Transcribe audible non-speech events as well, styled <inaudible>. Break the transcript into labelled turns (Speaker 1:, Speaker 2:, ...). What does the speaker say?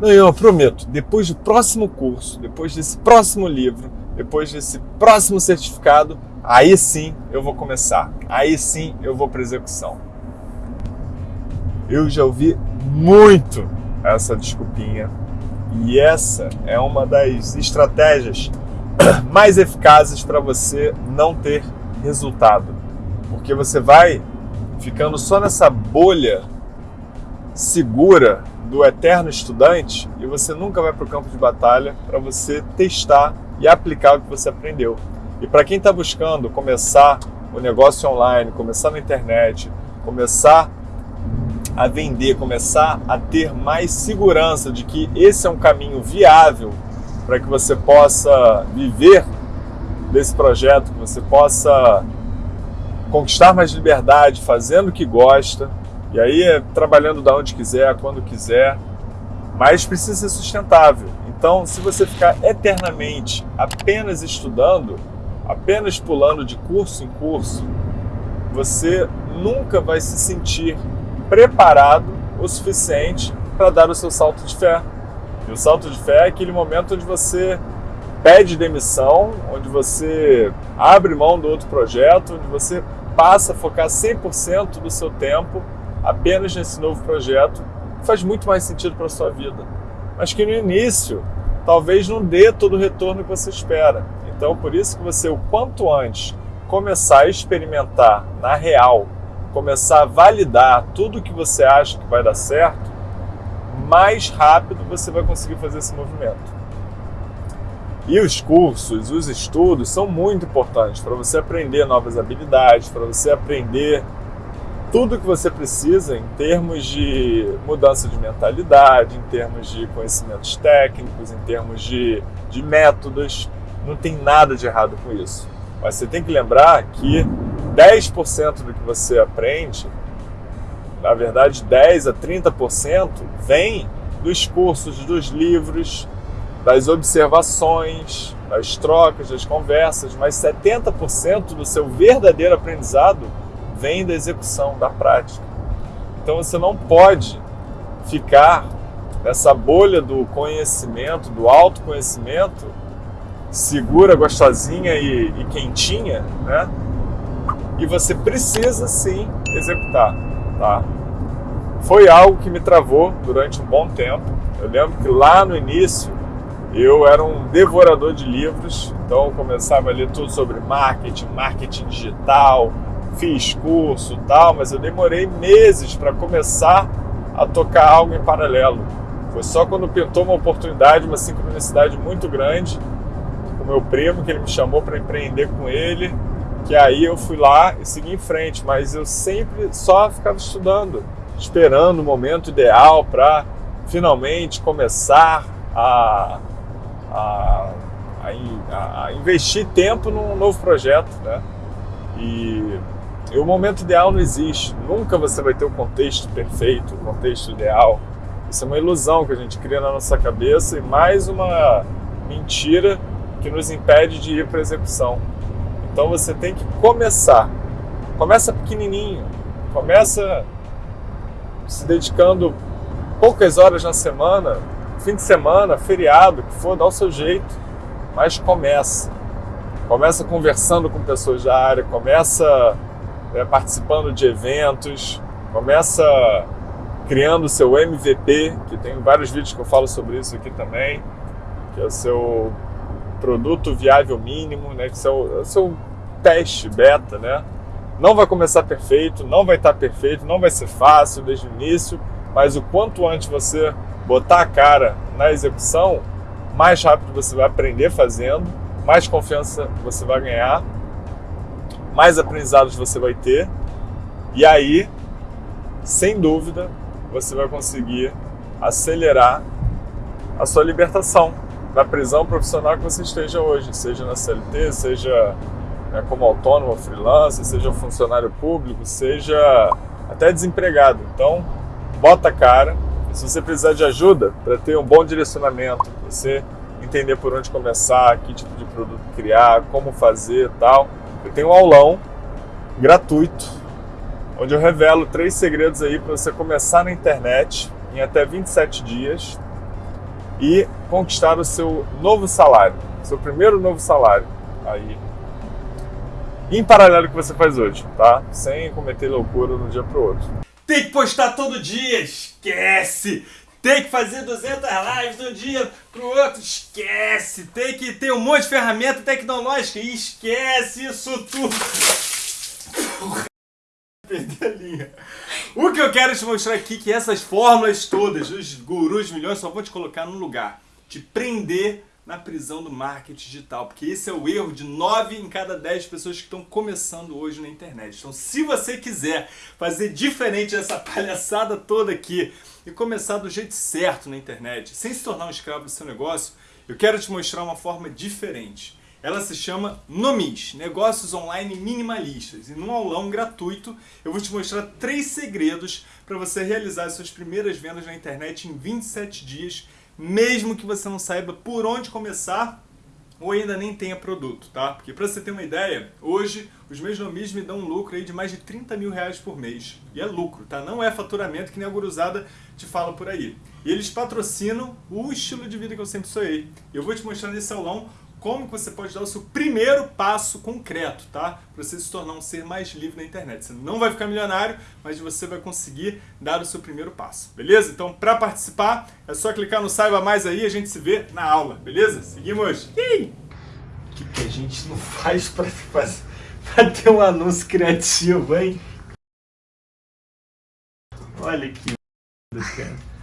Speaker 1: Não, eu prometo, depois do próximo curso, depois desse próximo livro, depois desse próximo certificado, aí sim eu vou começar. Aí sim eu vou para execução. Eu já ouvi muito essa desculpinha e essa é uma das estratégias <coughs> mais eficazes para você não ter resultado. Porque você vai ficando só nessa bolha segura do eterno estudante e você nunca vai para o campo de batalha para você testar e aplicar o que você aprendeu. E para quem está buscando começar o negócio online, começar na internet, começar a vender, começar a ter mais segurança de que esse é um caminho viável para que você possa viver desse projeto, que você possa conquistar mais liberdade, fazendo o que gosta, e aí é trabalhando da onde quiser, quando quiser, mas precisa ser sustentável. Então, se você ficar eternamente apenas estudando, apenas pulando de curso em curso, você nunca vai se sentir preparado o suficiente para dar o seu salto de fé. E o salto de fé é aquele momento onde você pede demissão, onde você abre mão do outro projeto, onde você passa a focar 100% do seu tempo apenas nesse novo projeto, faz muito mais sentido para a sua vida. Mas que no início talvez não dê todo o retorno que você espera. Então, por isso que você, o quanto antes, começar a experimentar na real, começar a validar tudo que você acha que vai dar certo, mais rápido você vai conseguir fazer esse movimento. E os cursos, os estudos são muito importantes para você aprender novas habilidades, para você aprender tudo que você precisa em termos de mudança de mentalidade, em termos de conhecimentos técnicos, em termos de, de métodos. Não tem nada de errado com isso. Mas você tem que lembrar que 10% do que você aprende na verdade 10 a 30% vem dos cursos, dos livros, das observações, das trocas, das conversas, mas 70% do seu verdadeiro aprendizado vem da execução, da prática. Então você não pode ficar nessa bolha do conhecimento, do autoconhecimento, segura, gostosinha e, e quentinha, né? E você precisa sim executar tá? Foi algo que me travou durante um bom tempo. Eu lembro que lá no início eu era um devorador de livros, então eu começava a ler tudo sobre marketing, marketing digital, fiz curso tal, mas eu demorei meses para começar a tocar algo em paralelo. Foi só quando pintou uma oportunidade, uma sincronicidade muito grande com meu primo, que ele me chamou para empreender com ele que aí eu fui lá e segui em frente, mas eu sempre só ficava estudando, esperando o momento ideal para finalmente começar a, a, a, a, investir tempo num novo projeto, né? E, e o momento ideal não existe, nunca você vai ter o contexto perfeito, o contexto ideal. Isso é uma ilusão que a gente cria na nossa cabeça e mais uma mentira que nos impede de ir para a execução. Então você tem que começar. Começa pequenininho. Começa se dedicando poucas horas na semana, fim de semana, feriado, que for, dá o seu jeito, mas começa. Começa conversando com pessoas da área, começa é, participando de eventos, começa criando o seu MVP, que tem vários vídeos que eu falo sobre isso aqui também, que é o seu produto viável mínimo, né, que é o, é seu teste beta, né? Não vai começar perfeito, não vai estar perfeito, não vai ser fácil desde o início, mas o quanto antes você botar a cara na execução, mais rápido você vai aprender fazendo, mais confiança você vai ganhar, mais aprendizados você vai ter, e aí, sem dúvida, você vai conseguir acelerar a sua libertação da prisão profissional que você esteja hoje, seja na CLT, seja né, como autônomo, freelancer, seja funcionário público, seja até desempregado. Então, bota a cara. Se você precisar de ajuda para ter um bom direcionamento, você entender por onde começar, que tipo de produto criar, como fazer tal, eu tenho um aulão gratuito onde eu revelo três segredos aí para você começar na internet em até 27 dias e conquistar o seu novo salário, seu primeiro novo salário aí em paralelo o que você faz hoje, tá? Sem cometer loucura de um dia pro outro.
Speaker 2: Tem que postar todo dia, esquece! Tem que fazer 200 lives de um dia pro outro, esquece! Tem que ter um monte de ferramenta tecnológica, esquece isso tudo! Perdi a linha. O que eu quero te mostrar aqui é que essas fórmulas todas, os gurus milhões, só vão te colocar num lugar, te prender na prisão do marketing digital, porque esse é o erro de 9 em cada 10 pessoas que estão começando hoje na internet. Então, se você quiser fazer diferente dessa <laughs> palhaçada toda aqui e começar do jeito certo na internet, sem se tornar um escravo do seu negócio, eu quero te mostrar uma forma diferente. Ela se chama Nomis, Negócios Online Minimalistas. E num aulão gratuito eu vou te mostrar três segredos para você realizar suas primeiras vendas na internet em 27 dias mesmo que você não saiba por onde começar ou ainda nem tenha produto, tá? Porque para você ter uma ideia, hoje os meus nomis me dão um lucro aí de mais de 30 mil reais por mês. E é lucro, tá? Não é faturamento que nem a guruzada te fala por aí. E eles patrocinam o estilo de vida que eu sempre sonhei. Eu vou te mostrar nesse aulão como você pode dar o seu primeiro passo concreto, tá? Para você se tornar um ser mais livre na internet. Você não vai ficar milionário, mas você vai conseguir dar o seu primeiro passo, beleza? Então, para participar, é só clicar no Saiba Mais aí e a gente se vê na aula, beleza? Seguimos! O que, que a gente não faz para ter um anúncio criativo, hein? Olha que cara.